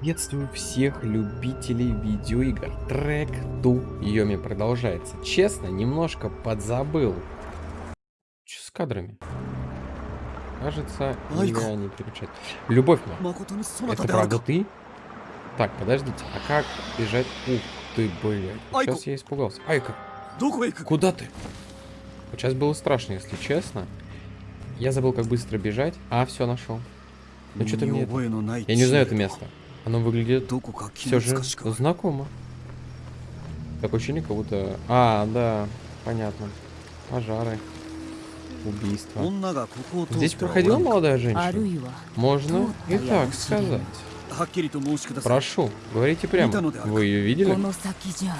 Приветствую всех любителей видеоигр. Трек Ту Йоми продолжается. Честно, немножко подзабыл. Че с кадрами? Кажется, я не переключать. Любовь моя, это правда ты? Так, подождите, а как бежать? Ух ты, блядь. Сейчас я испугался. Айка, куда ты? Вот сейчас было страшно, если честно. Я забыл, как быстро бежать. А, все, нашел. Ну что-то мне... Я не знаю это место. Оно выглядит все же знакомо. Такое ощущение, как будто... А, да, понятно. Пожары. Убийства. Здесь проходила молодая женщина? Можно и так сказать. Прошу, говорите прямо. Вы ее видели?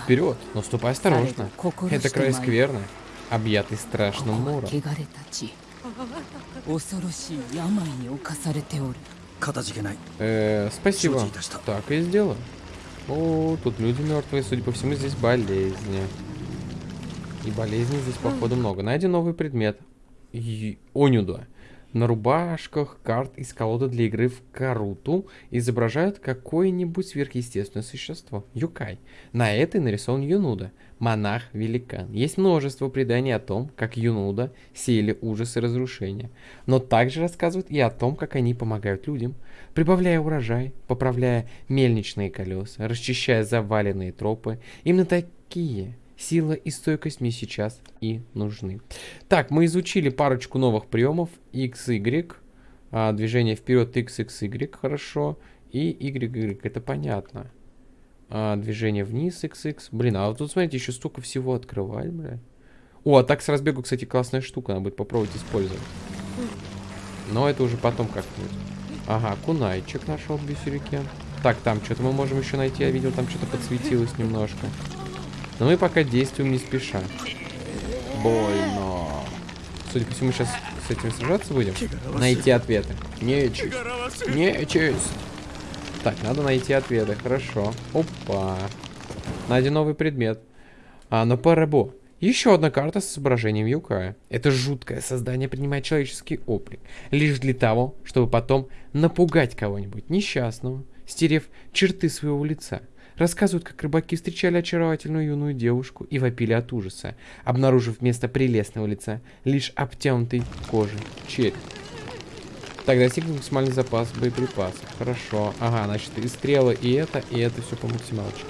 Вперед, но ступай осторожно. Это край скверный, объятый страшным муром. Э, спасибо. Так и сделаю. О, тут люди мертвые, судя по всему, здесь болезни. И болезней здесь, походу, много. Найден новый предмет. И... Онюда. На рубашках карт из колоды для игры в Каруту изображают какое-нибудь сверхъестественное существо. Юкай. На этой нарисован Юнуда, монах-великан. Есть множество преданий о том, как Юнуда сеяли ужас и разрушения. Но также рассказывают и о том, как они помогают людям, прибавляя урожай, поправляя мельничные колеса, расчищая заваленные тропы. Именно такие Сила и стойкость мне сейчас и нужны. Так, мы изучили парочку новых приемов. X, Y. А, движение вперед X, X, Y. Хорошо. И Y, Y. Это понятно. А, движение вниз X, X. Блин, а вот тут, смотрите, еще столько всего открывать, бля. О, а так с разбегу, кстати, классная штука. Надо будет попробовать использовать. Но это уже потом как-нибудь. Ага, кунайчик нашел бисерикен. Так, там что-то мы можем еще найти. Я видел, там что-то подсветилось немножко. Но мы пока действуем не спеша. Больно. Судя по всему, сейчас с этим сражаться будем. Найти ответы. Нечисть. Нечисть. Так, надо найти ответы. Хорошо. Опа. Найден новый предмет. А, но Парабо. Еще одна карта с изображением Юкая. Это жуткое создание принимает человеческий облик. Лишь для того, чтобы потом напугать кого-нибудь несчастного, стерев черты своего лица. Рассказывают, как рыбаки встречали очаровательную юную девушку и вопили от ужаса, обнаружив вместо прелестного лица лишь обтянутый кожей череп. Так, достигнут максимальный запас боеприпасов. Хорошо. Ага, значит, и стрелы, и это, и это все по максималочке.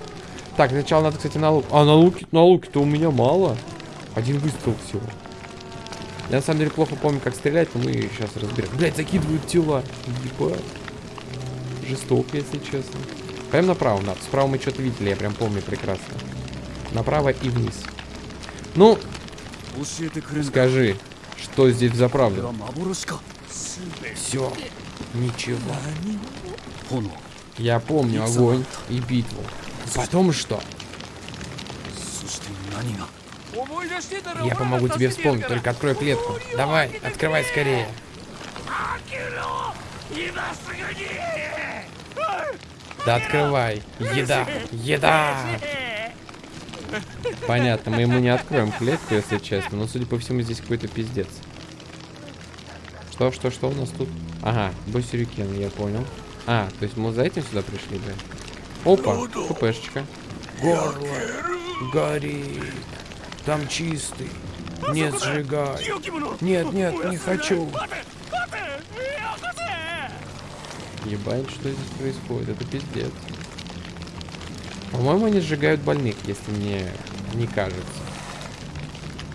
Так, сначала надо, кстати, на лук. А, на луке, на луке-то у меня мало. Один выстрел всего. Я на самом деле плохо помню, как стрелять, но мы сейчас разберем. Блять, закидывают тела. Ебать. Жестоко, если честно. Прям направо надо. Справа мы что-то видели, я прям помню прекрасно. Направо и вниз. Ну, скажи, что здесь за правду? Все, ничего. Я помню огонь и битву. Потом что? Я помогу тебе вспомнить, только открой клетку. Давай, открывай скорее. Да открывай. Еда. Еда. Понятно, мы ему не откроем клетку, если честно. Но, судя по всему, здесь какой-то пиздец. Что, что, что у нас тут? Ага, босерюкен, я понял. А, то есть мы за этим сюда пришли, да? Опа, ППшечка. Горло горит. Там чистый. Нет, сжигай. Нет, нет, не хочу. Ебать, что здесь происходит? Это пиздец. По-моему, они сжигают больных, если мне не кажется.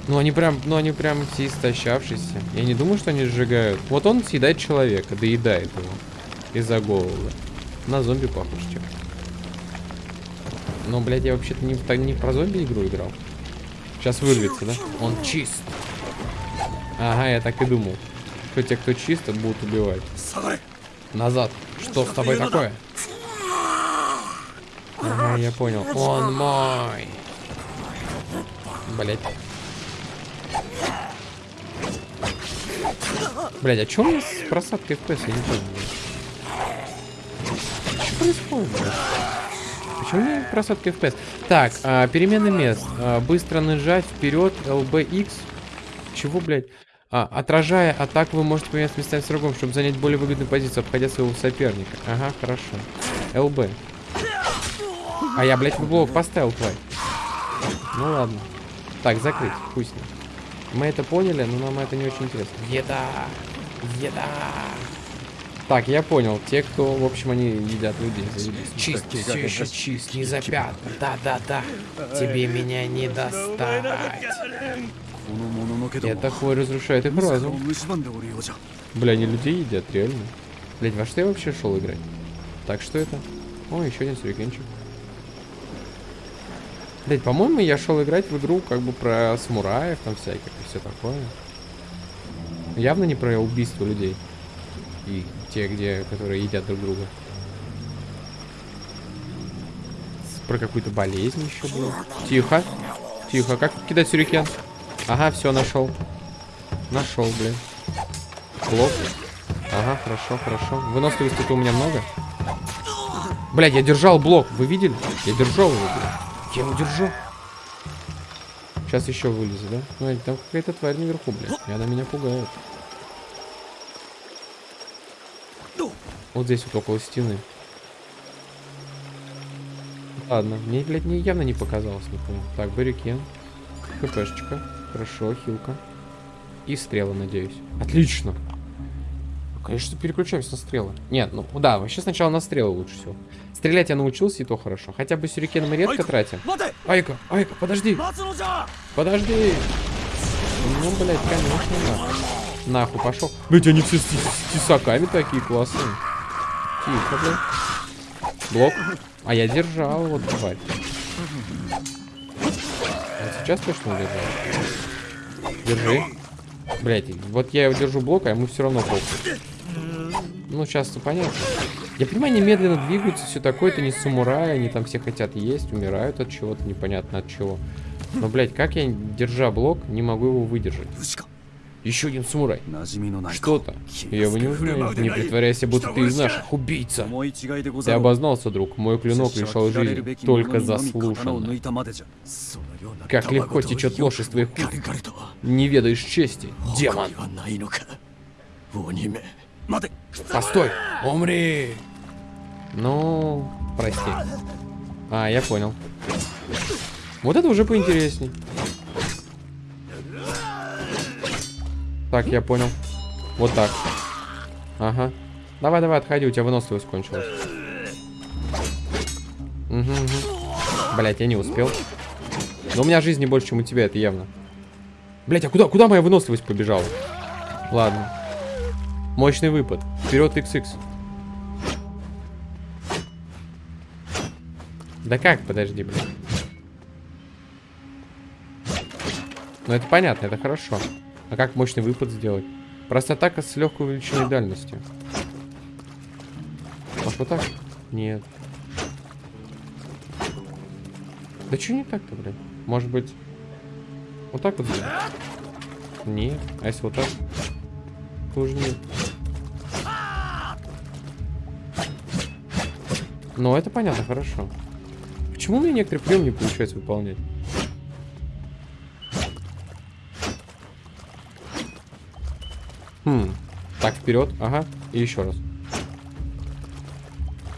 Ну, они прям, ну, они прям все истощавшиеся. Я не думаю, что они сжигают. Вот он съедает человека, доедает его. Из-за голода. На зомби похож, чем. Но, блядь, я вообще-то не, не про зомби игру играл. Сейчас вырвется, да? Он чист. Ага, я так и думал. Что те, кто чист, будут убивать. Назад. Что с тобой такое? Ага, я понял. Он мой. Блять. Блять, а что у меня с просадкой FPS? Я не понял. Что происходит? Почему у меня просадка FPS? Так, а, перемена мест. А, быстро нажать вперед, LBX. Чего, блядь? А, отражая атаку, вы можете поменяться местами с врагом, чтобы занять более выгодную позицию, обходя своего соперника. Ага, хорошо. ЛБ. А я, блядь, блок поставил твой. Ну ладно. Так, закрыть. Пусть. Мы это поняли, но нам это не очень интересно. Еда! Еда! Так, я понял. Те, кто, в общем, они едят людей. Заебись. Чист, все еще чист, не запят. Да-да-да. Тебе меня не достать. Я такой разрушает их разум. Бля, они людей едят, реально. Блять, во что я вообще шел играть? Так, что это? О, еще один сюрикенчик. Блять, по-моему, я шел играть в игру как бы про самураев там всяких и все такое. Явно не про убийство людей. И те, где, которые едят друг друга. Про какую-то болезнь еще было. Тихо. Тихо. Как кидать сюрикен? Ага, все, нашел. Нашел, блин. Блок. Ага, хорошо, хорошо. Выносливости-то у меня много. Блядь, я держал блок. Вы видели? Я держал его, блядь. Я его держу. Сейчас еще вылезу, да? Ну, там какая-то тварь наверху, блядь. И она меня пугает. Вот здесь вот около стены. Ладно, мне, блядь, не, явно не показалось никому. Так, баррикен. ХПшечка. Хорошо, хилка. И стрелы, надеюсь. Отлично. Конечно, переключаемся на стрелы. Нет, ну да, вообще сначала на стрелы лучше всего. Стрелять я научился, и то хорошо. Хотя бы сюрикены мы редко тратим. Айка, Айка, подожди. Подожди. Ну, блядь, конечно, нахуй. Нахуй пошел. Блядь, они все с, с тесаками такие классные. Тихо, блядь. Блок. А я держал, вот, тварь. Вот сейчас точно удержал. Держи. Блять, вот я его держу блок, а ему все равно похуй. Ну, сейчас-то понятно. Я понимаю, они медленно двигаются, все такое, это не самураи, они там все хотят есть, умирают от чего-то, непонятно от чего. Но, блядь, как я, держа блок, не могу его выдержать? Еще один самурай. Что-то. Я его не узнаю. Не притворяйся, будто ты из наших убийца. Ты обознался, друг. Мой клинок лишал жизни. Только заслуженно. Как легко течет ложь из твоих уст. Не ведаешь чести, демон. Постой! Умри! Ну, прости. А, я понял. Вот это уже поинтересней. Так, я понял. Вот так. Ага. Давай, давай, отходи, у тебя выносливость кончилась. Угу, угу. Блять, я не успел. Но у меня жизни больше, чем у тебя, это явно. Блять, а куда, куда моя выносливость побежала? Ладно. Мощный выпад. Вперед, XX. Да как, подожди, блин. Ну это понятно, это хорошо. А как мощный выпад сделать? Просто атака с легкой увеличенной дальностью. Может вот так? Нет. Да что не так-то, блядь? Может быть... Вот так вот сделать? Нет. А если вот так? Тоже нет. Ну, это понятно, хорошо. Почему у меня некоторые приемы не получается выполнять? Хм. Так, вперед. Ага. И еще раз.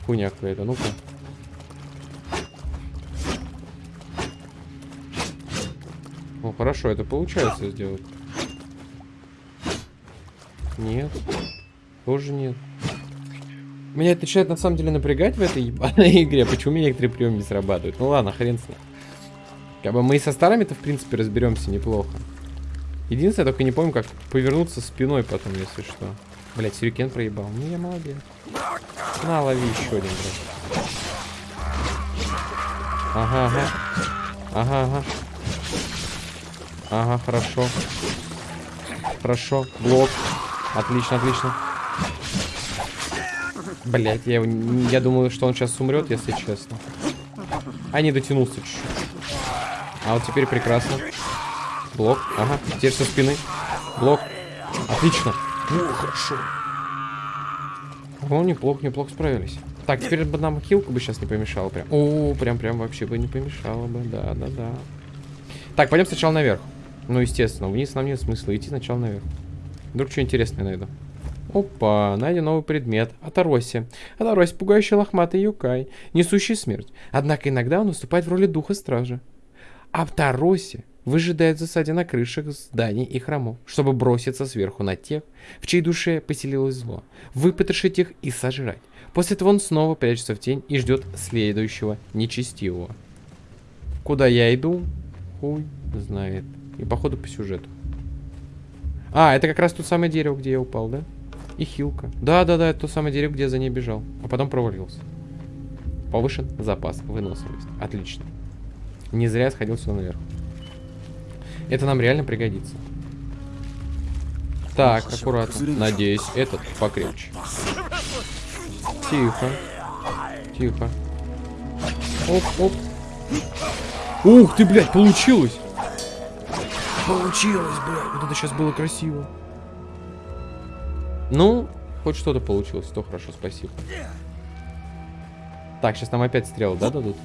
Хуйня какая-то. Ну-ка. О, хорошо, это получается сделать. Нет. Тоже нет. Меня это начинает на самом деле напрягать в этой ебаной игре. Почему мне некоторые приемы не срабатывают? Ну ладно, хрен с ним. Как бы мы и со старыми-то, в принципе, разберемся неплохо. Единственное, я только не помню, как повернуться спиной потом, если что. Блять, сюрикен проебал. Ну, я молодец. На, лови еще один, блядь. Ага, ага. Ага, ага. Ага, хорошо. Хорошо. Блок. Отлично, отлично. Блять, я, я думаю, что он сейчас умрет, если честно. А не дотянулся чуть-чуть. А вот теперь прекрасно. Блок. Ага. Теперь со спины. Блок. Отлично. О, хорошо. О, неплохо, неплохо справились. Так, теперь бы нам хилку бы сейчас не помешало прям. О, прям, прям вообще бы не помешало бы. Да, да, да. Так, пойдем сначала наверх. Ну, естественно, вниз нам нет смысла идти сначала наверх. Вдруг что интересное найду. Опа, найден новый предмет. Атароси. Атароси, пугающий лохматый юкай, несущий смерть. Однако иногда он выступает в роли духа стражи. Атароси выжидает в засаде на крышах зданий и храмов, чтобы броситься сверху на тех, в чьей душе поселилось зло, выпотрошить их и сожрать. После этого он снова прячется в тень и ждет следующего нечестивого. Куда я иду? Хуй знает. И походу по сюжету. А, это как раз то самое дерево, где я упал, да? И хилка. Да-да-да, это то самое дерево, где я за ней бежал. А потом провалился. Повышен запас, выносливость. Отлично. Не зря сходил сюда наверх. Это нам реально пригодится. Так, аккуратно. Надеюсь, этот покрепче. Тихо. Тихо. Оп, оп. Ух ты, блядь, получилось! Получилось, блядь. Вот это сейчас было красиво. Ну, хоть что-то получилось, то хорошо, спасибо. Так, сейчас нам опять стрелы, да, дадут?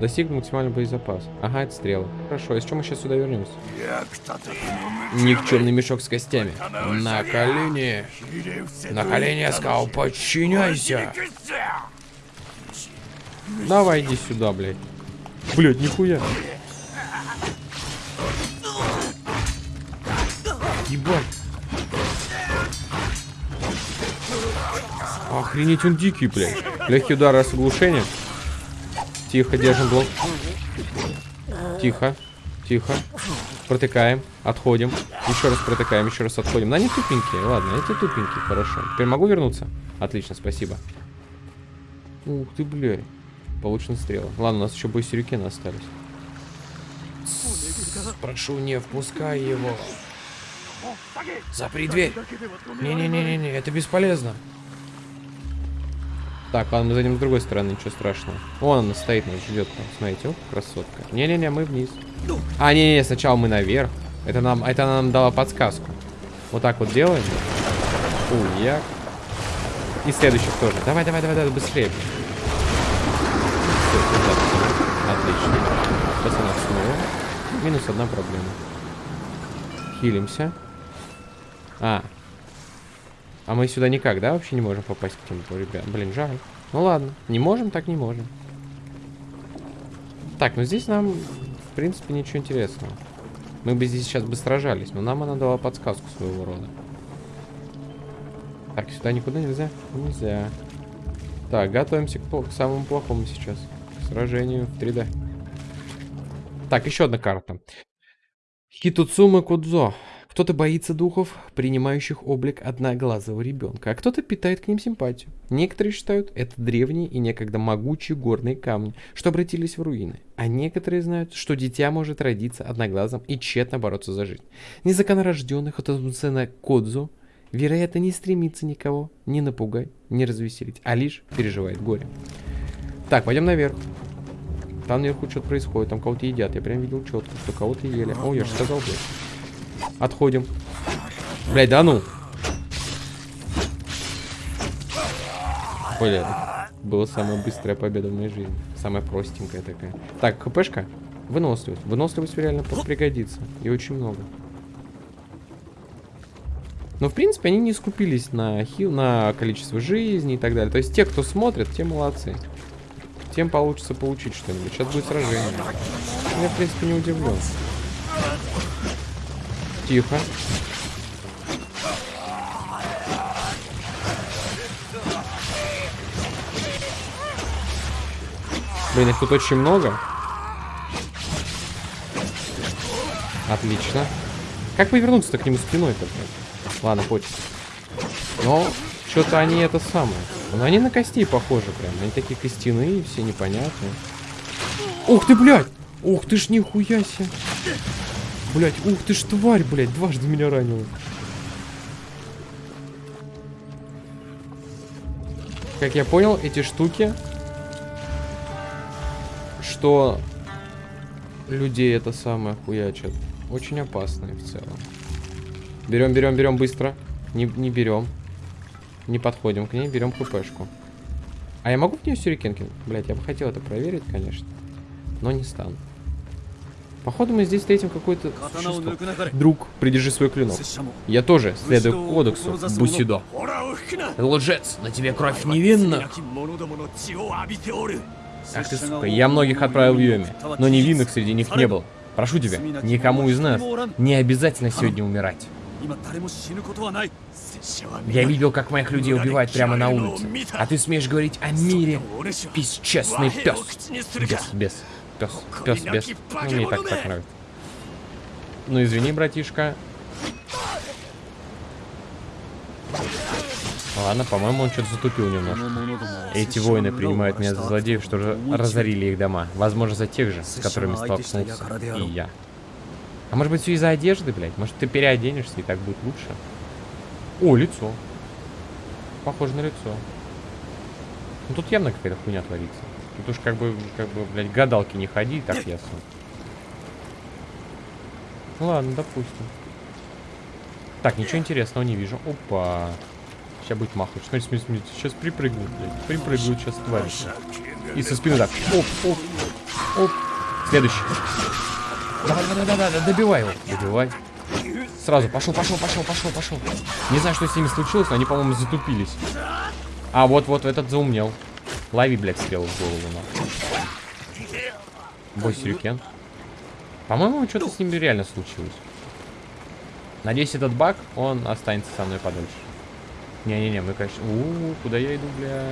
Достиг максимальный боезапас. Ага, это стрелы. Хорошо, и с чем мы сейчас сюда вернемся? Никчемный мешок с костями. На колени. На колени, я сказал, подчиняйся. Давай, иди сюда, блядь. Блядь, нихуя. Ебать. Охренеть, он дикий, блядь. Легкий удар с оглушением. Тихо, держим блок. Тихо, тихо. Протыкаем, отходим. Еще раз протыкаем, еще раз отходим. Ну, они тупенькие, ладно, эти тупенькие, хорошо. Теперь могу вернуться? Отлично, спасибо. Ух ты, блядь. Получена стрела. Ладно, у нас еще сюрикены остались. Прошу, не впускай его. Запри дверь. Не-не-не-не, это бесполезно. Так, ладно, мы зайдем с другой стороны, ничего страшного. Вон она стоит, нас ждет. Смотрите, о, красотка. Не-не-не, мы вниз. А, не-не, сначала мы наверх. Это нам, это нам дала подсказку. Вот так вот делаем. Уяк. И следующих тоже. Давай, давай, давай, давай, быстрее. Все, Отлично. Сейчас она снова. Минус одна проблема. Хилимся. А, а мы сюда никак, да, вообще не можем попасть к тем ребят? Блин, жаль. Ну ладно, не можем, так не можем. Так, ну здесь нам, в принципе, ничего интересного. Мы бы здесь сейчас бы сражались, но нам она дала подсказку своего рода. Так, сюда никуда нельзя? Нельзя. Так, готовимся к, к самому плохому сейчас. К сражению в 3D. Так, еще одна карта. Хитуцума Кудзо. Кто-то боится духов, принимающих облик одноглазого ребенка, а кто-то питает к ним симпатию. Некоторые считают это древние и некогда могучие горные камни, что обратились в руины. А некоторые знают, что дитя может родиться одноглазым и тщетно бороться за жизнь. Незаконнорожденный Хотодуцена Кодзу, вероятно, не стремится никого ни напугать, ни развеселить, а лишь переживает горе. Так, пойдем наверх. Там наверху что-то происходит, там кого-то едят. Я прям видел четко, что кого-то ели. О, я же сказал, блядь. Отходим. Блять, да ну. Блядь. Была самая быстрая победа в моей жизни. Самая простенькая такая. Так, хпшка. Выносливость. Выносливость реально пригодится. И очень много. Но, в принципе, они не скупились на хил, на количество жизни и так далее. То есть, те, кто смотрит, те молодцы. Тем получится получить что-нибудь. Сейчас будет сражение. Я, в принципе, не удивлен. Тихо. Блин, их тут очень много. Отлично. Как повернуться-то к нему спиной-то? Ладно, хочется. Но что-то они это самое. Но они на кости похожи прям. Они такие костяные, все непонятные. Ух ты, блядь! Ух ты ж нихуя себе. Блять, ух ты ж тварь, блять, дважды меня ранила. Как я понял, эти штуки, что людей это самое хуячат, очень опасные в целом. Берем, берем, берем быстро. Не, не берем. Не подходим к ней, берем хпшку. А я могу в нее сюрикен кинуть? Блять, я бы хотел это проверить, конечно. Но не стану. Походу мы здесь встретим какой-то существо. Друг, придержи свой клинок. Я тоже следую кодексу Бусидо. Лжец, на тебе кровь невинна. Ах ты, сука, я многих отправил в Йоми, но невинных среди них не было. Прошу тебя, никому из нас не обязательно сегодня умирать. Я видел, как моих людей убивают прямо на улице. А ты смеешь говорить о мире, бесчестный пес. Бес, бес. Пес, пес, бес. Ну, мне и так так нравится. Ну, извини, братишка. Ладно, по-моему, он что-то затупил немножко. Эти воины принимают меня за злодеев, что разорили их дома. Возможно, за тех же, с которыми столкнулся и я. А может быть, все из-за одежды, блядь? Может, ты переоденешься, и так будет лучше? О, лицо. Похоже на лицо. Ну, тут явно какая-то хуйня творится. Тут уж как бы, как бы, блядь, гадалки не ходи, так ясно. Ладно, допустим. Так, ничего интересного не вижу. Опа. Сейчас будет махать. Смотри, смотри, смотри. Сейчас припрыгнут, блядь. Припрыгнут сейчас тварь. И со спины так. Оп, оп, оп. Следующий. Давай, давай, давай, давай, добивай его. Добивай. Сразу, пошел, пошел, пошел, пошел, пошел. Не знаю, что с ними случилось, но они, по-моему, затупились. А, вот-вот, этот заумнел. Лови, блядь, стрелу в голову, нахуй. Бой сюрикен. По-моему, что-то с ними реально случилось. Надеюсь, этот баг, он останется со мной подольше. Не-не-не, мы, конечно... У, -у, -у куда я иду, бля?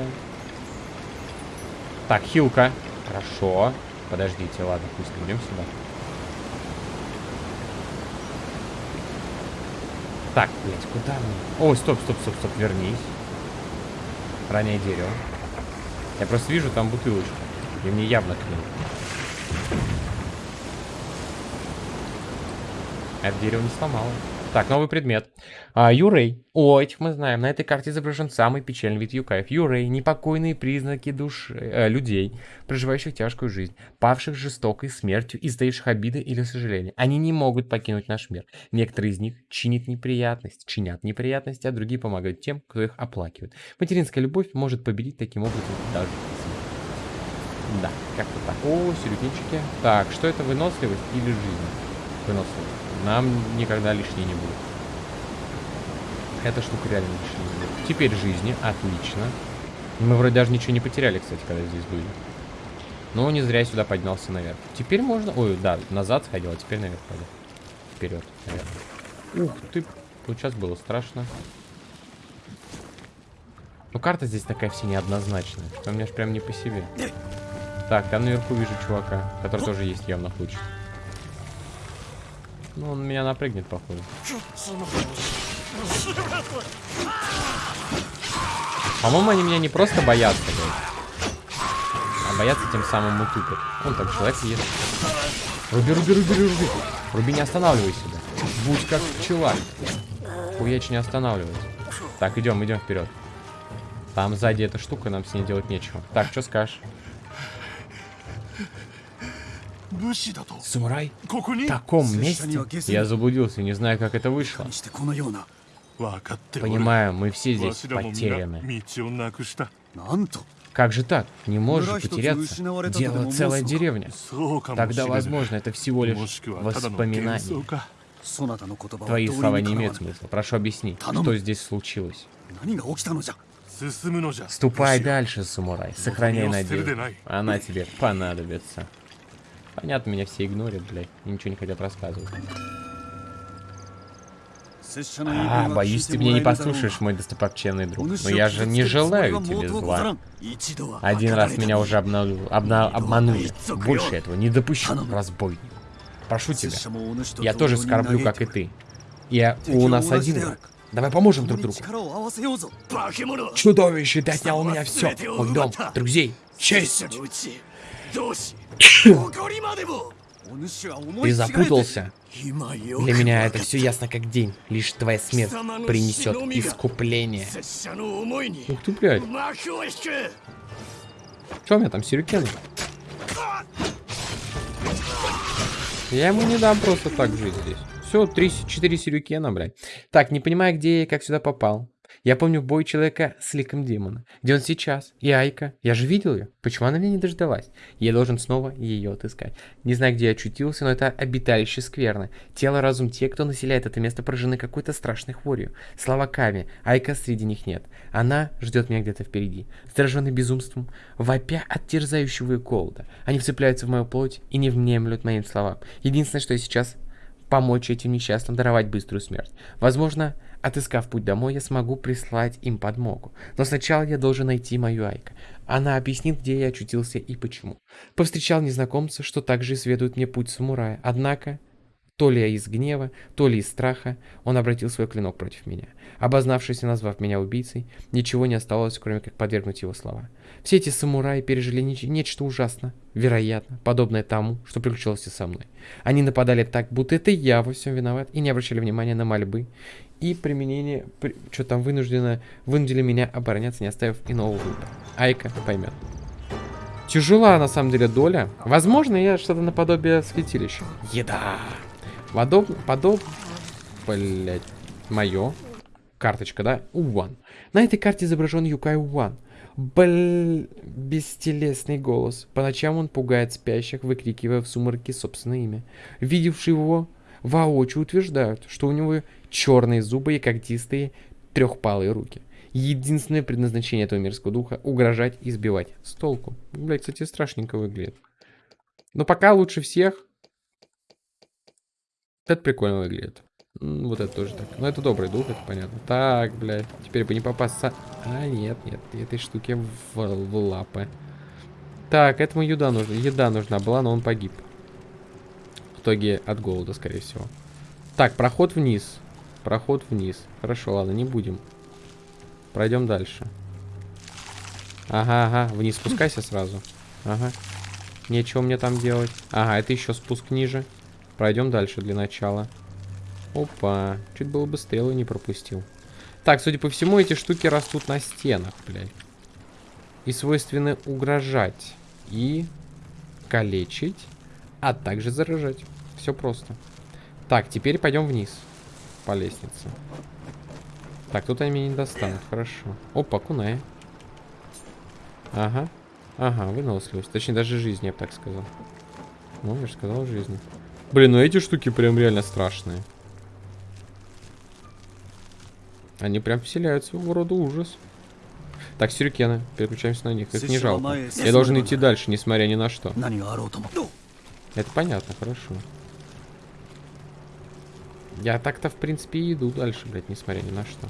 Так, хилка. Хорошо. Подождите, ладно, пусть идем сюда. Так, блядь, куда мне? Ой, стоп, стоп, стоп, стоп, вернись. Роняй дерево. Я просто вижу там бутылочку. И мне явно к ней. Это дерево не сломало. Так, новый предмет. А, Юрей. О, этих мы знаем. На этой карте изображен самый печальный вид юкаев. Юрей. Непокойные признаки души э, людей, проживающих тяжкую жизнь, павших жестокой смертью и стоявших обиды или сожаления. Они не могут покинуть наш мир. Некоторые из них чинят неприятность, чинят неприятности, а другие помогают тем, кто их оплакивает. Материнская любовь может победить таким образом даже. Да, как-то так. О, сюрикенчики. Так, что это, выносливость или жизнь? Выносливость. Нам никогда лишней не будет. Эта штука реально лишней не будет. Теперь жизни, отлично. Мы вроде даже ничего не потеряли, кстати, когда здесь были. Но не зря я сюда поднялся наверх. Теперь можно... Ой, да, назад сходил, а теперь наверх пойду. Вперед, наверх. Ух ты, вот сейчас было страшно. Ну, карта здесь такая вся неоднозначная, что мне аж прям не по себе. Так, там наверху вижу чувака, который тоже есть явно хочет. Ну, он меня напрыгнет, походу. По-моему, они меня не просто боятся, блядь. А боятся тем самым и тупят. Вон там человек есть. Руби, руби, руби, руби. Руби, не останавливайся, да. Будь как пчела. Хуяч не останавливайся. Так, идем, идем вперед. Там сзади эта штука, нам с ней делать нечего. Так, что скажешь? Самурай? В таком месте? Я заблудился, не знаю, как это вышло. Понимаю, мы все здесь потеряны. Как же так? Не можешь потеряться. Дело целая деревня. Тогда, возможно, это всего лишь воспоминание. Твои слова не имеют смысла. Прошу объяснить, что здесь случилось. Ступай дальше, самурай. Ну, Сохраняй надежду. Она тебе понадобится. Понятно, меня все игнорят, блядь. Ничего не хотят рассказывать. А, боюсь, ты меня не послушаешь, мой достопочтенный друг. Но я же не желаю тебе зла. Один раз меня уже обнал... обна... обманули. Больше этого не допущу, разбойник. Прошу тебя, я тоже скорблю, как и ты. Я у нас один враг. Давай поможем друг другу. Чудовище, ты отнял у меня все. Мой дом, друзей, честь. Ты запутался. Для меня это все ясно как день. Лишь твоя смерть принесет искупление. Ух ты, блядь. Что у меня там, сюрикены? Я ему не дам просто так жить здесь. Все, 3-4 сюрикена, блядь. Так, не понимаю, где я и как сюда попал. Я помню бой человека с ликом демона. Где он сейчас? И Айка. Я же видел ее. Почему она меня не дождалась? Я должен снова ее отыскать. Не знаю, где я очутился, но это обиталище скверно. Тело, разум, те, кто населяет это место, поражены какой-то страшной хворью. Слава Ками. Айка среди них нет. Она ждет меня где-то впереди. Сраженный безумством, вопя от терзающего и голода. Они вцепляются в мою плоть и не внемлют моим словам. Единственное, что я сейчас помочь этим несчастным даровать быструю смерть. Возможно, отыскав путь домой, я смогу прислать им подмогу. Но сначала я должен найти мою Айка. Она объяснит, где я очутился и почему. Повстречал незнакомца, что также исследует мне путь самурая. Однако, то ли из гнева, то ли из страха, он обратил свой клинок против меня. Обознавшись и назвав меня убийцей, ничего не осталось, кроме как подвергнуть его слова. Все эти самураи пережили неч- нечто ужасно, вероятно, подобное тому, что приключилось и со мной. Они нападали так, будто это я во всем виноват, и не обращали внимания на мольбы и применение, при, что там вынуждено, вынудили меня обороняться, не оставив иного выбора. Айка поймет. Тяжела, на самом деле, доля. Возможно, я что-то наподобие святилища. Еда. Подоб... Подоб... Блять. Мое. Карточка, да? Уан. На этой карте изображен Юкай Уан. Бл... Бестелесный голос. По ночам он пугает спящих, выкрикивая в сумраке собственное имя. Видевшие его воочию утверждают, что у него черные зубы и когтистые трехпалые руки. Единственное предназначение этого мирского духа — угрожать и сбивать с толку. Блять, кстати, страшненько выглядит. Но пока лучше всех. Это прикольно выглядит. Вот это тоже так. Но это добрый дух, это понятно. Так, блядь. Теперь бы не попасться. А, нет, нет. Этой штуке в, в лапы. Так, этому еда нужна. Еда нужна была, но он погиб. В итоге от голода, скорее всего. Так, проход вниз. Проход вниз. Хорошо, ладно, не будем. Пройдем дальше. Ага, ага. Вниз спускайся сразу. Ага. Нечего мне там делать. Ага, это еще спуск ниже. Пройдем дальше для начала. Опа. Чуть было бы стрелы не пропустил. Так, судя по всему, эти штуки растут на стенах, блядь. И свойственны угрожать. И калечить. А также заражать. Все просто. Так, теперь пойдем вниз. По лестнице. Так, тут они меня не достанут. Хорошо. Опа, кунай. Ага. Ага, выносливость. Точнее, даже жизнь, я бы так сказал. Ну, я же сказал жизни. Блин, ну эти штуки прям реально страшные. Они прям вселяют своего рода ужас. Так, сюрикены. Переключаемся на них. Это не жалко. Я должен идти дальше, несмотря ни на что. Это понятно, хорошо. Я так-то, в принципе, и иду дальше, блядь, несмотря ни на что.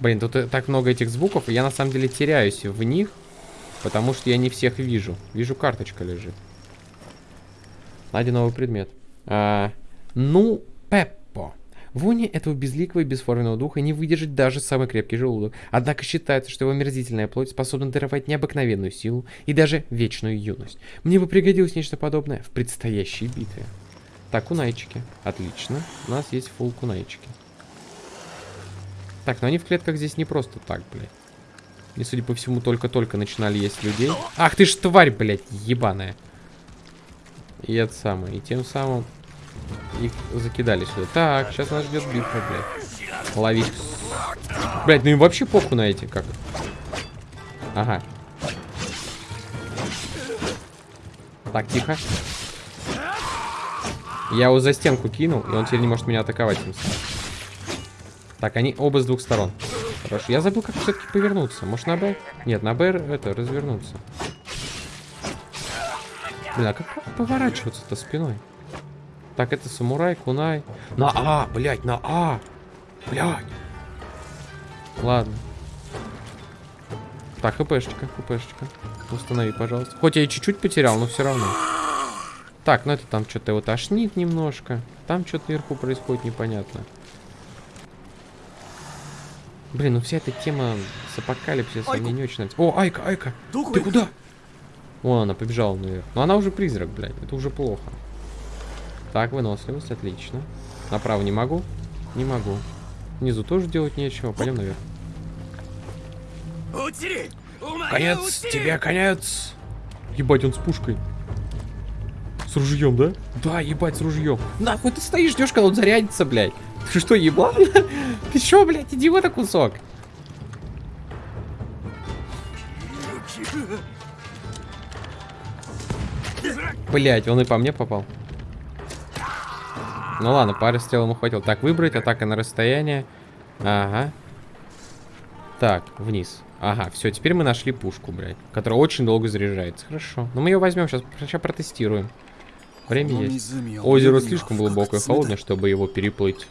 Блин, тут э, так много этих звуков, и я на самом деле теряюсь в них, потому что я не всех вижу. Вижу, карточка лежит. Найди новый предмет. А, ну, Пеп. Вони этого безликого и бесформенного духа не выдержит даже самый крепкий желудок. Однако считается, что его мерзительная плоть способна даровать необыкновенную силу и даже вечную юность. Мне бы пригодилось нечто подобное в предстоящей битве. Так, кунайчики. Отлично. У нас есть фул кунайчики. Так, но они в клетках здесь не просто так, блядь. И, судя по всему, только-только начинали есть людей. Ах ты ж тварь, блядь, ебаная. И это самое. И тем самым их закидали сюда. Так, сейчас нас ждет битва, блядь. Ловить. Блядь, ну им вообще похуй на эти, как. Ага. Так, тихо. Я его за стенку кинул, и он теперь не может меня атаковать. Так, они оба с двух сторон. Хорошо. Я забыл, как все-таки повернуться. Может, на Б? Нет, на Б это, развернуться. Блин, а как поворачиваться-то спиной? Так, это самурай, кунай. На А, блядь, на А. Блядь. Ладно. Так, хпшечка, хпшечка. Установи, пожалуйста. Хоть я и чуть-чуть потерял, но все равно. Так, ну это там что-то вот тошнит немножко. Там что-то вверху происходит непонятно. Блин, ну вся эта тема с апокалипсисом Айку. мне не очень нравится. О, Айка, Айка! Ты куда? О, она побежала наверх. Но она уже призрак, блядь. Это уже плохо. Так, выносливость, отлично. Направо не могу. Не могу. Внизу тоже делать нечего. Пойдем наверх. Конец, тебе конец. Ебать, он с пушкой. С ружьем, да? Да, ебать, с ружьем. Нахуй ты стоишь, ждешь, когда он зарядится, блядь. Ты что, еблан? Ты что, блядь, идиота кусок? Блядь, он и по мне попал. Ну ладно, пары стрел ему хватило. Так, выбрать, атака на расстояние. Ага. Так, вниз. Ага, все, теперь мы нашли пушку, блядь, которая очень долго заряжается. Хорошо. Но мы ее возьмем, сейчас, сейчас протестируем. Время есть. Озеро слишком глубокое и холодное, чтобы его переплыть.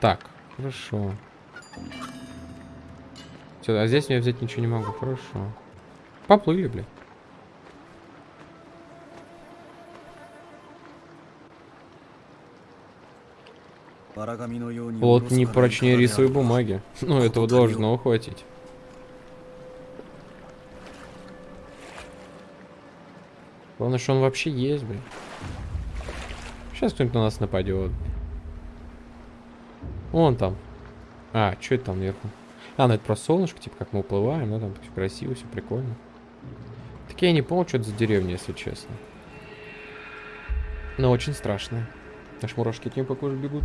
Так, хорошо. Все, а здесь я взять ничего не могу. Хорошо. Поплыли, блядь. Плот не прочнее рисовой бумаги. Ну, этого должно хватить. Главное, что он вообще есть, блин. Сейчас кто-нибудь на нас нападет. Вон там. А, что это там наверху? А, ну это просто солнышко, типа как мы уплываем, ну там все красиво, все прикольно. Так я не понял, что это за деревня, если честно. Но очень страшно. Аж мурашки от нее по бегут.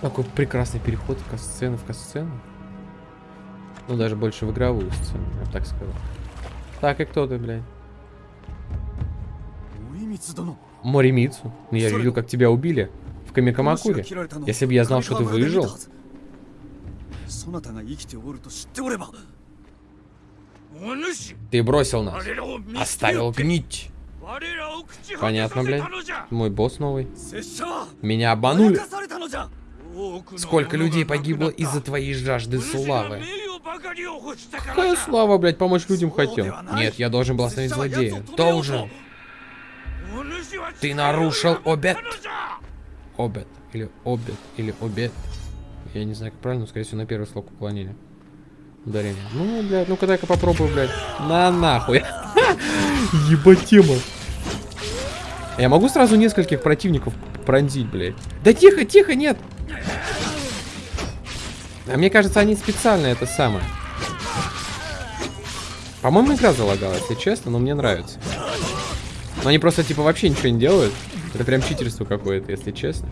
Какой прекрасный переход в касцену в касцену. Ну, даже больше в игровую сцену, я бы так сказал. Так, и кто ты, блядь? Моримицу. Ну, я видел, как тебя убили. В Камикамакуре. Если бы я знал, что ты выжил... Ты бросил нас. Оставил гнить. Понятно, блядь. Мой босс новый. Меня обманули. Сколько людей погибло из-за твоей жажды славы? Какая слава, блядь, помочь людям хотел? Нет, я должен был остановить злодея. Должен. Ты нарушил обет. Обет. Или обет. Или обет. Я не знаю, как правильно, но, скорее всего, на первый слог уклонения. Ударение. Ну, блядь, ну-ка дай-ка попробую, блядь. На нахуй. Ебать тема. Я могу сразу нескольких противников пронзить, блядь? Да тихо, тихо, нет. А мне кажется, они специально это самое. По-моему, игра залагала, если честно, но мне нравится. Но они просто, типа, вообще ничего не делают. Это прям читерство какое-то, если честно.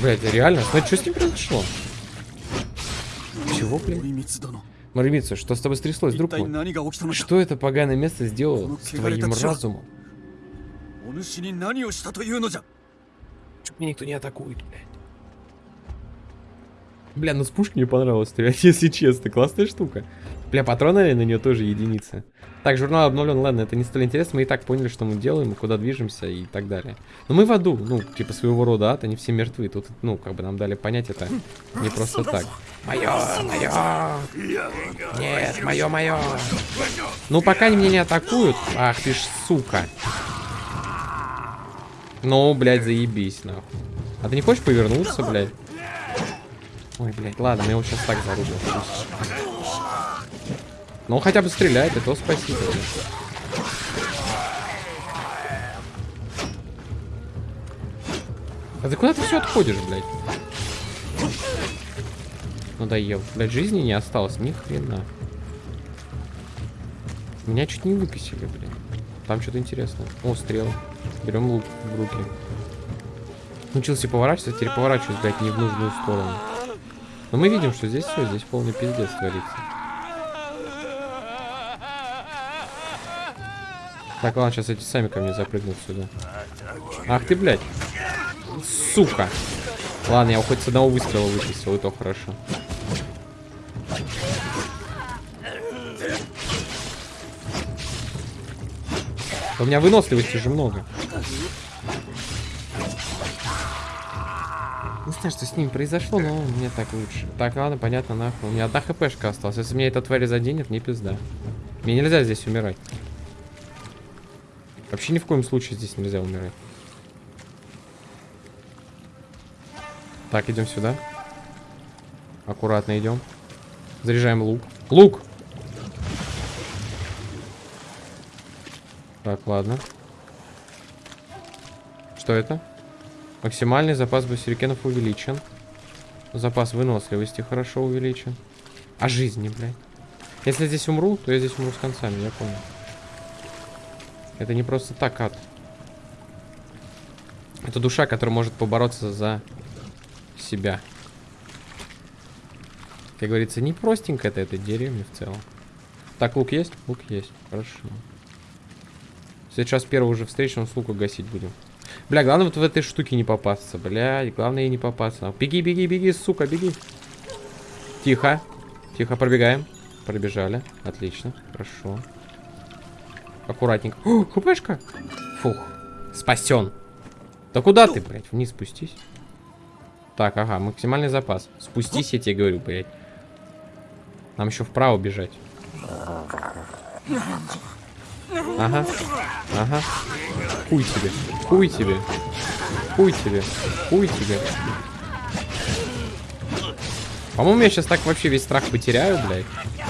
Блять, реально? Смотри, что с ним произошло? Чего, блядь? Маримица, что с тобой стряслось, друг мой? Что это поганое место сделало с твоим разумом? Чуть меня никто не атакует, блядь. Бля, ну с пушки мне понравилось стрелять, если честно. Классная штука. Бля, патроны на нее тоже единицы. Так, журнал обновлен, ладно, это не столь интересно. Мы и так поняли, что мы делаем, куда движемся и так далее. Но мы в аду, ну, типа своего рода ад, они все мертвы. Тут, ну, как бы нам дали понять это не просто так. Мое, мое. Нет, мое, мое. Ну, пока они меня не атакуют. Ах ты ж, сука. Ну, блядь, заебись, нахуй. А ты не хочешь повернуться, блядь? Ой, блядь, ладно, я его сейчас так зарубил. Ну, он хотя бы стреляет, и то спасибо. А ты куда ты все отходишь, блядь? Надоел. Блядь, жизни не осталось, ни хрена. Меня чуть не выкосили, блядь. Там что-то интересное. О, стрел. Берем лук в руки. Научился поворачиваться, теперь поворачиваюсь, блядь, не в нужную сторону. Но мы видим, что здесь все, здесь полный пиздец творится. Так, ладно, сейчас эти сами ко мне запрыгнут сюда. Ах ты, блядь. Сука. Ладно, я хоть с одного выстрела вычистил, и то хорошо. У меня выносливости же много. Знаю, что с ним произошло, но мне так лучше. Так, ладно, понятно, нахуй. У меня одна хпшка осталась. Если меня эта тварь заденет, мне пизда. Мне нельзя здесь умирать. Вообще ни в коем случае здесь нельзя умирать. Так, идем сюда. Аккуратно идем. Заряжаем лук. Лук! Так, ладно. Что это? Максимальный запас басюрикенов увеличен. Запас выносливости хорошо увеличен. А жизни, блядь. Если здесь умру, то я здесь умру с концами, я понял. Это не просто так ад. Это душа, которая может побороться за себя. Как говорится, не простенько это этой деревня в целом. Так, лук есть? Лук есть. Хорошо. Сейчас первого уже встречного с лука гасить будем. Бля, главное вот в этой штуке не попасться. Бля, главное ей не попасться. Беги, беги, беги, сука, беги. Тихо. Тихо, пробегаем. Пробежали. Отлично. Хорошо. Аккуратненько. О, хпшка. Фух. Спасен. Да куда ты, блядь? Вниз спустись. Так, ага, максимальный запас. Спустись, я тебе говорю, блядь. Нам еще вправо бежать. Ага. Ага. Хуй тебе. Хуй тебе. Хуй тебе. Хуй тебе. По-моему, я сейчас так вообще весь страх потеряю, блядь.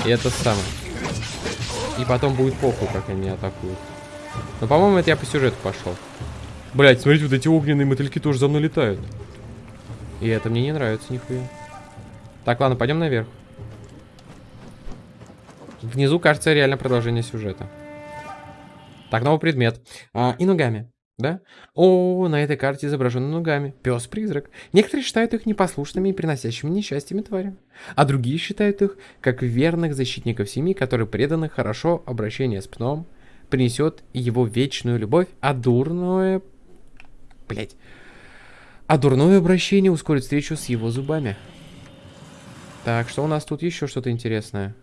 И это самое. И потом будет похуй, как они атакуют. Но, по-моему, это я по сюжету пошел. Блять, смотрите, вот эти огненные мотыльки тоже за мной летают. И это мне не нравится нихуя. Так, ладно, пойдем наверх. Внизу, кажется, реально продолжение сюжета. Так, новый предмет. А, ногами. Да? О, на этой карте изображены ногами. Пес-призрак. Некоторые считают их непослушными и приносящими несчастьями твари. А другие считают их как верных защитников семьи, которые преданы хорошо обращение с пном, принесет его вечную любовь, а дурное... Блять. А дурное обращение ускорит встречу с его зубами. Так, что у нас тут еще что-то интересное?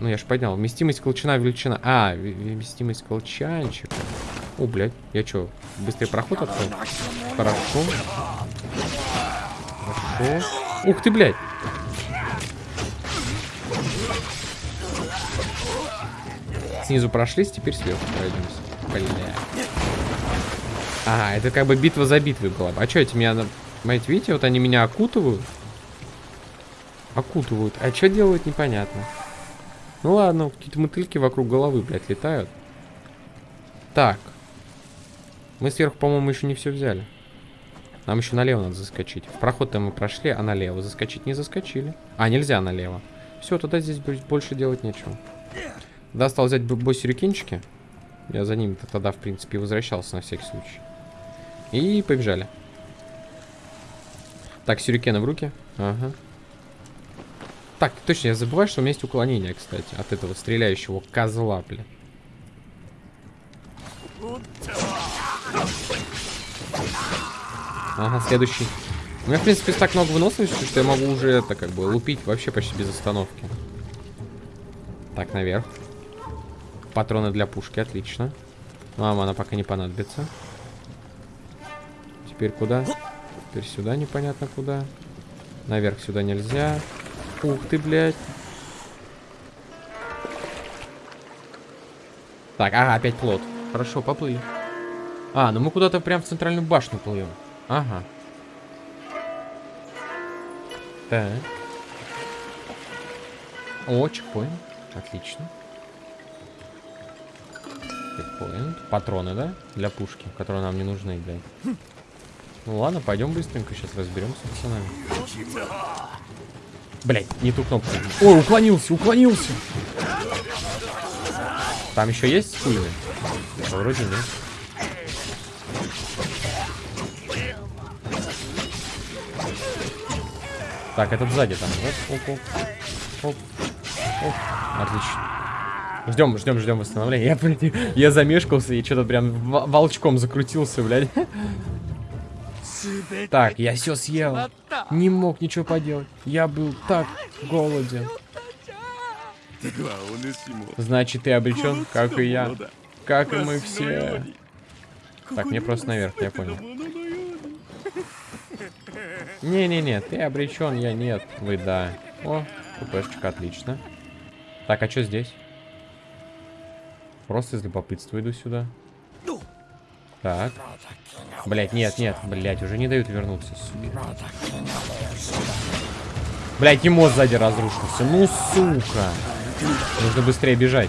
Ну, я ж поднял. Вместимость колчана, величина. А, вместимость колчанчика. О, блядь. Я что, быстрый проход открыл? Хорошо. Хорошо. Ух ты, блядь. Снизу прошлись, теперь сверху пройдемся. Бля. Ага, это как бы битва за битвой была. А что эти меня... Смотрите, видите, вот они меня окутывают. Окутывают. А что делают, непонятно. Ну ладно, какие-то мотыльки вокруг головы, блядь, летают. Так. Мы сверху, по-моему, еще не все взяли. Нам еще налево надо заскочить. В проход-то мы прошли, а налево заскочить не заскочили. А, нельзя налево. Все, тогда здесь больше делать нечего. Достал взять бой-сюрикенчики. Я за ним -то тогда, в принципе, возвращался на всякий случай. И побежали. Так, сюрикены в руки. Ага. Так, точно, я забываю, что у меня есть уклонение, кстати, от этого стреляющего козла, бля. Ага, следующий. У меня, в принципе, так много выносливости, что я могу уже это, как бы, лупить вообще почти без остановки. Так, наверх. Патроны для пушки, отлично. Мама, она пока не понадобится. Теперь куда? Теперь сюда непонятно куда. Наверх сюда нельзя. Ух ты, блядь. Так, ага, опять плод. Хорошо, поплыли. А, ну мы куда-то прям в центральную башню плывем. Ага. Так. О, чекпоинт. Отлично. Чекпоинт. Патроны, да? Для пушки, которые нам не нужны, блядь. Ну ладно, пойдем быстренько, сейчас разберемся с пацанами. Блять, не ту кнопку. Ой, уклонился, уклонился. Там еще есть хуйны? Да, вроде нет. Так, этот сзади там. Оп, оп, оп. Оп. Оп. Отлично. Ждем, ждем, ждем восстановления. Я, я замешкался и что-то прям волчком закрутился, блядь. Так, я все съел. Не мог ничего поделать. Я был так голоден. Значит, ты обречен, как и я. Как и мы все. Так, мне просто наверх, я понял. Не-не-не, ты обречен, я нет. Вы да. О, купешечка, отлично. Так, а что здесь? Просто из любопытства иду сюда. Так. Блять, нет, нет, блять, уже не дают вернуться. Блять, и сзади разрушился. Ну, сука. Нужно быстрее бежать.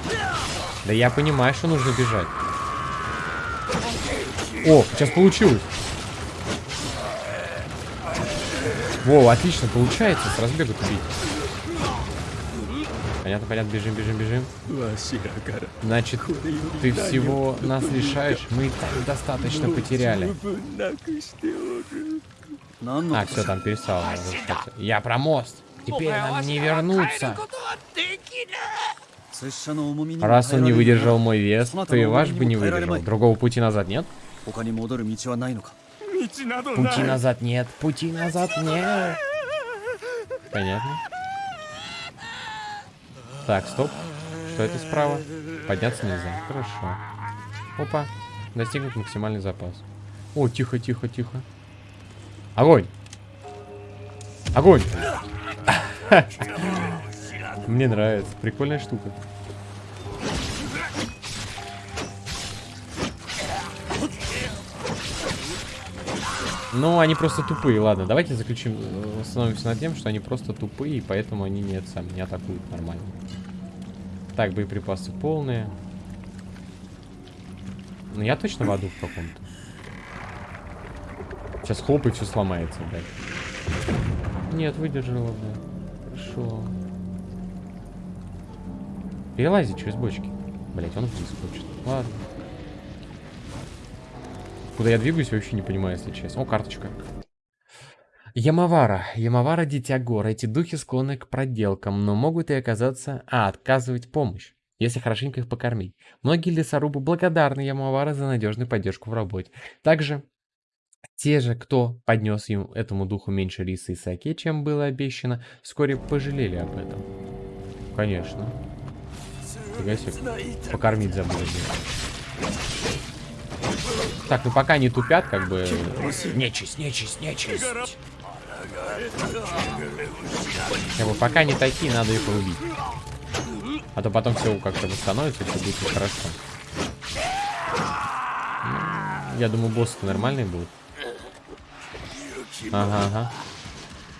Да я понимаю, что нужно бежать. О, сейчас получилось. Во, отлично, получается с разбегу убить. Понятно, понятно, бежим, бежим, бежим. Значит, ты всего нас лишаешь, мы достаточно потеряли. А, все, там перестал. Я про мост. Теперь нам не вернуться. Раз он не выдержал мой вес, то и ваш бы не выдержал. Другого пути назад нет? Пути назад нет, пути назад нет. Понятно. Так, стоп. Что это справа? Подняться нельзя. Хорошо. Опа. Достигнут максимальный запас. О, тихо, тихо, тихо. Огонь! Огонь! Мне нравится. Прикольная штука. Ну, они просто тупые. Ладно, давайте заключим, э, остановимся над тем, что они просто тупые, и поэтому они не, это сам, не атакуют нормально. Так, боеприпасы полные. Ну, я точно в аду в каком-то. Сейчас хлоп и все сломается, блядь. Нет, выдержала, блядь. Хорошо. Перелази через бочки. Блять, он вниз хочет. Ладно. Куда я двигаюсь, вообще не понимаю, если честно. О, карточка. Ямавара. Ямавара Дитя Гор. Эти духи склонны к проделкам, но могут и оказаться... А, отказывать помощь, если хорошенько их покормить. Многие лесорубы благодарны Ямавара за надежную поддержку в работе. Также те же, кто поднес ему этому духу меньше риса и саке, чем было обещано, вскоре пожалели об этом. Конечно. Фига себе. Покормить забыли. Так, ну пока не тупят, как бы... Нечисть, нечисть, нечисть. Как бы пока не такие, надо их убить. А то потом все как-то восстановится, и все будет хорошо. Ну, Я думаю, боссы нормальные будут. Ага, ага.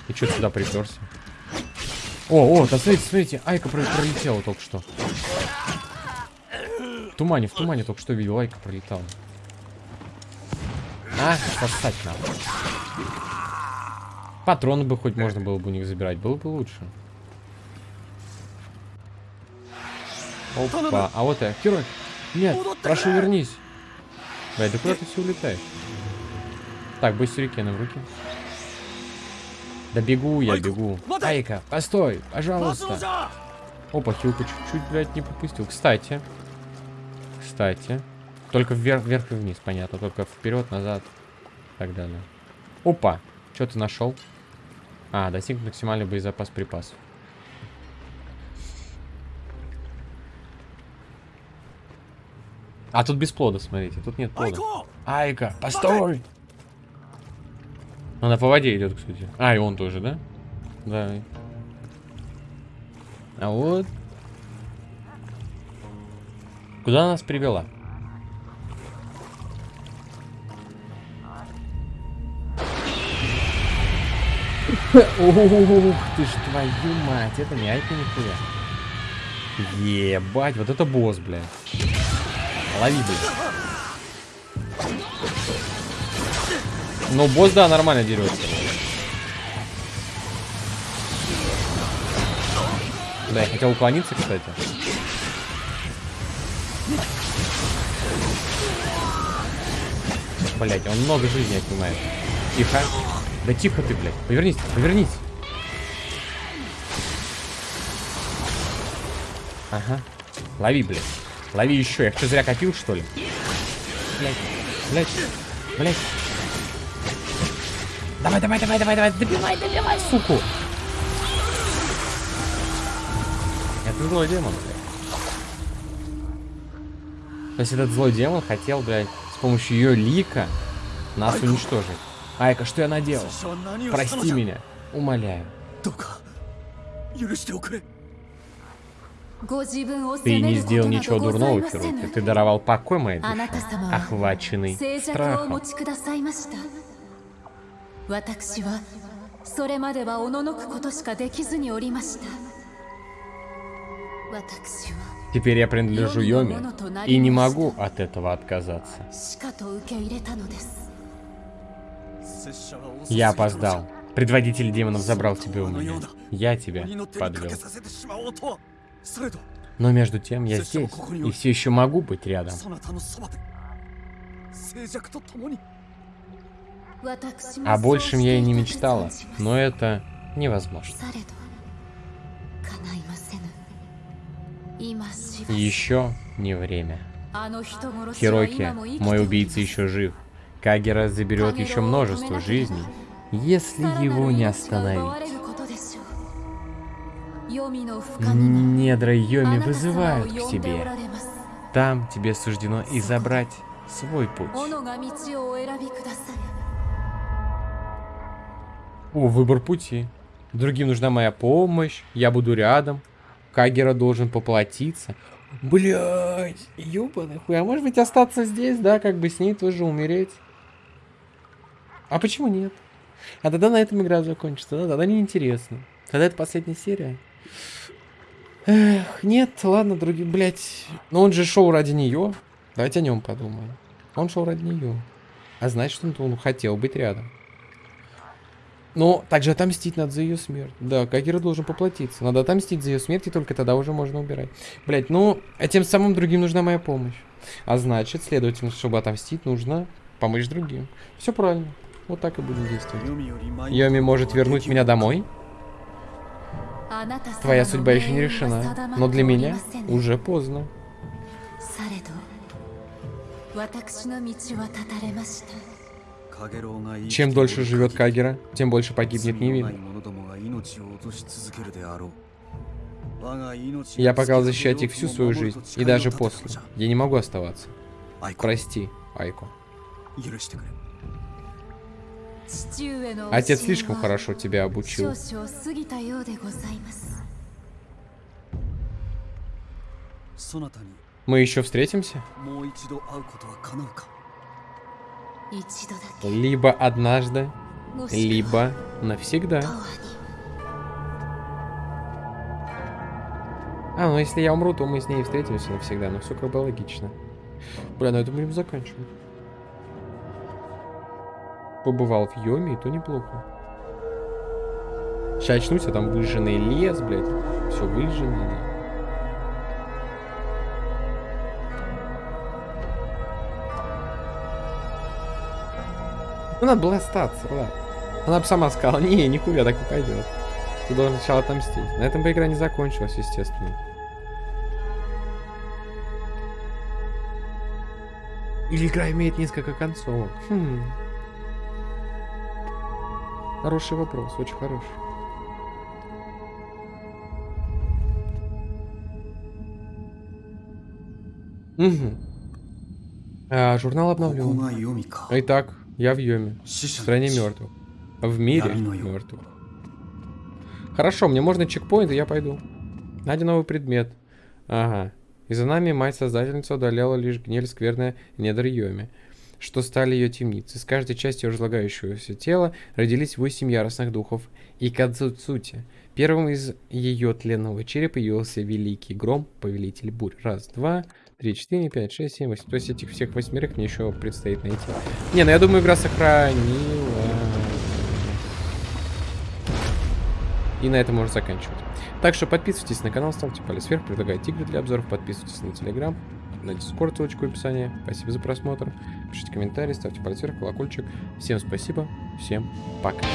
И что сюда приперся? О, о, да смотрите, смотрите, Айка про- пролетела только что. В тумане, в тумане только что видел, Айка пролетала. А, сосать надо. Патроны бы хоть можно было бы у них забирать, было бы лучше. Опа, а вот я. Герой, нет, прошу вернись. Блядь, да куда ты все улетаешь? Так, бой сюрикены в руки. Да бегу я, бегу. Айка, постой, пожалуйста. Опа, хилка чуть-чуть, блядь, не попустил. Кстати. Кстати. Только вверх, вверх и вниз, понятно. Только вперед, назад. И так далее. Опа. Что ты нашел? А, достиг максимальный боезапас припасов. А тут без плода, смотрите. Тут нет плода. Айка, постой! Она по воде идет, кстати. А, и он тоже, да? Да. А вот. Куда нас привела? Ух ты ж твою мать, это не айка нихуя. Ебать, вот это босс, блядь. Лови, блядь. Ну, босс, да, нормально дерется. Да, я хотел уклониться, кстати. Блять, он много жизни отнимает. Тихо. Да тихо ты, блядь. Повернись, повернись. Ага. Лови, блядь. Лови еще. Я что, зря копил, что ли? Блядь. Блядь. Блядь. Давай, давай, давай, давай, давай. Добивай, добивай, суку. Это злой демон, блядь. То есть этот злой демон хотел, блядь, с помощью ее лика нас уничтожить. Айка, что я наделал? Прости меня. Умоляю. Ты не сделал ничего дурного, Хируки. Ты даровал покой моей душе, охваченный страхом. Теперь я принадлежу Йоме и не могу от этого отказаться. Я опоздал. Предводитель демонов забрал тебя у меня. Я тебя подвел. Но между тем я здесь и все еще могу быть рядом. О большем я и не мечтала, но это невозможно. Еще не время. Хироки, мой убийца еще жив. Кагера заберет еще множество жизней, если его не остановить. Недра Йоми вызывают к себе. Там тебе суждено и забрать свой путь. О, выбор пути. Другим нужна моя помощь, я буду рядом. Кагера должен поплатиться. Блять, ёбаный хуй, а может быть остаться здесь, да, как бы с ней тоже умереть? А почему нет? А тогда на этом игра закончится, да? Тогда неинтересно. Тогда это последняя серия. Эх, нет, ладно, другие, блять. Но он же шел ради нее. Давайте о нем подумаем. Он шел ради нее. А значит, он, он хотел быть рядом. Но также отомстить надо за ее смерть. Да, Кагера должен поплатиться. Надо отомстить за ее смерть, и только тогда уже можно убирать. Блять, ну, а тем самым другим нужна моя помощь. А значит, следовательно, чтобы отомстить, нужно помочь другим. Все правильно. Вот так и будем действовать. Йоми может вернуть меня домой? Твоя судьба еще не решена, но для меня уже поздно. Чем дольше живет Кагера, тем больше погибнет Нивин. Я пока защищать их всю свою жизнь, и даже после. Я не могу оставаться. Прости, Айко. Отец слишком хорошо тебя обучил. Мы еще встретимся? Либо однажды, либо навсегда. А, ну если я умру, то мы с ней встретимся навсегда. Ну все как бы логично. Бля, ну на этом будем заканчивать. Побывал в Йоме, и то неплохо. Сейчас очнусь, а там выжженный лес, блядь. Все выжжено. Ну, надо было остаться, ладно. Она бы сама сказала, не, нихуя так не пойдет. Ты должен сначала отомстить. На этом бы игра не закончилась, естественно. Или игра имеет несколько концовок? Хм. Хороший вопрос, очень хороший. Угу. А, журнал обновлен. Итак, я в Йоме. В стране мертвых. В мире мертвых. Хорошо, мне можно чекпоинт, и я пойду. Найди новый предмет. Ага. И за нами мать-создательница удаляла лишь гниль скверная недр Йоми что стали ее темницы. С каждой частью разлагающегося тела родились восемь яростных духов и Кадзуцути. Первым из ее тленного черепа явился Великий Гром, Повелитель Бурь. Раз, два, три, четыре, пять, шесть, семь, восемь. То есть этих всех восьмерых мне еще предстоит найти. Не, ну я думаю, игра сохранила. И на этом можно заканчивать. Так что подписывайтесь на канал, ставьте палец вверх, предлагайте игры для обзоров, подписывайтесь на телеграм, на дискорд, ссылочку в описании. Спасибо за просмотр. Пишите комментарии, ставьте палец вверх, колокольчик. Всем спасибо, всем пока.